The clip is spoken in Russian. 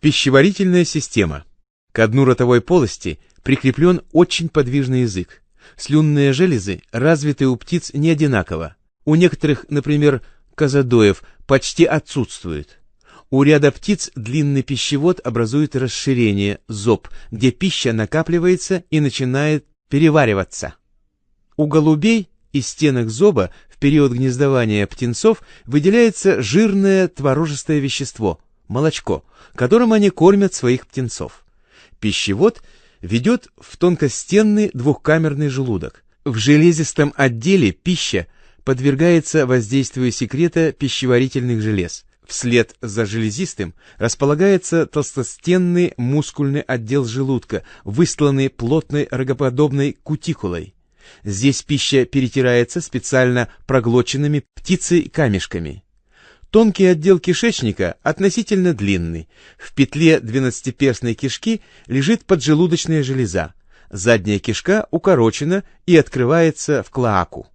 Пищеварительная система. К дну ротовой полости прикреплен очень подвижный язык. Слюнные железы развиты у птиц не одинаково. У некоторых, например, казадоев, почти отсутствуют. У ряда птиц длинный пищевод образует расширение, зоб, где пища накапливается и начинает перевариваться. У голубей из стенок зоба в период гнездования птенцов выделяется жирное творожистое вещество – молочко, которым они кормят своих птенцов. Пищевод ведет в тонкостенный двухкамерный желудок. В железистом отделе пища подвергается воздействию секрета пищеварительных желез. Вслед за железистым располагается толстостенный мускульный отдел желудка, выстланный плотной рогоподобной кутикулой. Здесь пища перетирается специально проглоченными птицей камешками. Тонкий отдел кишечника относительно длинный. В петле двенадцатиперстной кишки лежит поджелудочная железа. Задняя кишка укорочена и открывается в клоаку.